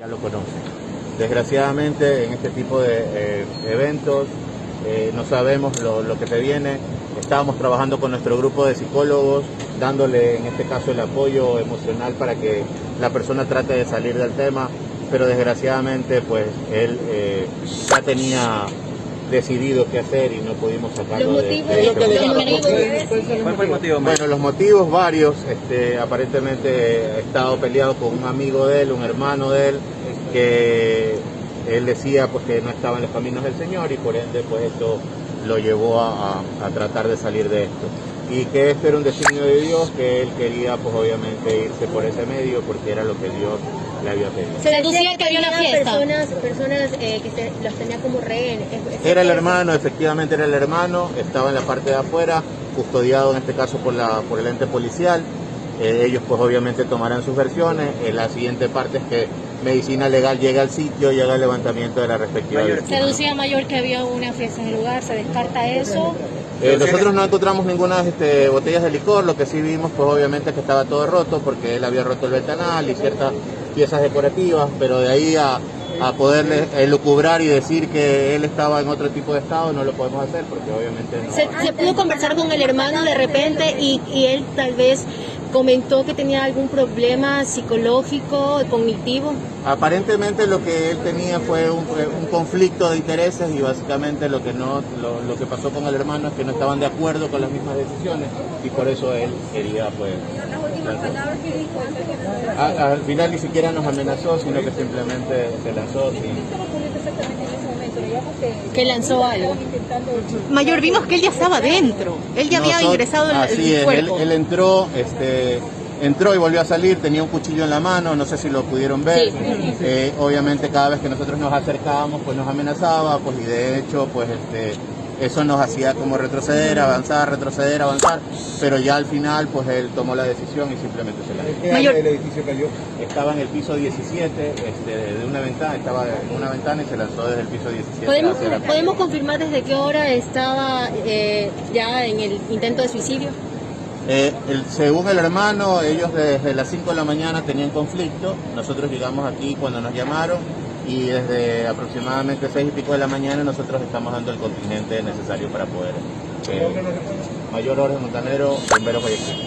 ya lo conocen. Desgraciadamente en este tipo de eh, eventos eh, no sabemos lo, lo que se viene. Estábamos trabajando con nuestro grupo de psicólogos, dándole en este caso el apoyo emocional para que la persona trate de salir del tema, pero desgraciadamente pues él eh, ya tenía decidido qué hacer y no pudimos sacarlo Los de- motivos, de, este los momento. motivos. ¿Cuál fue el motivo? Bueno, los motivos varios, este, aparentemente he estado peleado con un amigo de él, un hermano de él, que él decía pues que no estaba en los caminos del Señor y por ende pues esto lo llevó a, a- a tratar de salir de esto. Y que esto era un designio de Dios, que él quería pues obviamente irse por ese medio porque era lo que Dios le había pedido. Se deducía que había una fiesta. Personas, personas eh, que se, los tenía como rehenes. ¿Es- es Era el hermano, efectivamente era el hermano, estaba en la parte de afuera, custodiado en este caso por, la, por el ente policial. Eh, ellos pues obviamente tomarán sus versiones. Eh, la siguiente parte es que Medicina Legal llega al sitio y haga el levantamiento de la respectiva Mayor. Se deducía mayor que había una fiesta en el lugar, se descarta eso. Eh, nosotros no encontramos ninguna este, botellas de licor, lo que sí vimos pues obviamente que estaba todo roto porque él había roto el ventanal y ciertas piezas decorativas, pero de ahí a, a poderle elucubrar y decir que él estaba en otro tipo de estado no lo podemos hacer porque obviamente no. Se, se pudo conversar con el hermano de repente y, y él tal vez comentó que tenía algún problema psicológico, cognitivo. Aparentemente lo que él tenía fue un, un conflicto de intereses y básicamente lo que no lo, lo que pasó con el hermano es que no estaban de acuerdo con las mismas decisiones y por eso él quería pues A- al final ni siquiera nos amenazó sino que simplemente se lanzó sin, Que lanzó algo. Mayor, vimos que él ya estaba dentro. Él ya había ingresado en el así es, él, cuerpo. él entró, este, entró y volvió a salir, tenía un cuchillo en la mano, no sé si lo pudieron ver. Eh, obviamente cada vez que nosotros nos acercábamos, pues nos amenazaba, pues y de hecho, pues este, eso nos hacía como retroceder, avanzar, retroceder, avanzar, pero ya al final, pues él tomó la decisión y simplemente se la Mayor- el edificio cayó? Estaba en el piso 17, este, de una ventana, estaba en una ventana y se lanzó desde el piso 17 ¿Podemos, hacia la calle. ¿Podemos confirmar desde qué hora estaba eh, ya en el intento de suicidio? Eh, el- según el hermano, ellos desde las 5 de la mañana tenían conflicto. Nosotros llegamos aquí cuando nos llamaron y desde aproximadamente 6 y pico de la mañana nosotros estamos dando el contingente necesario para poder. eh, mayor Jorge Montanero, bomberos Guayaquil.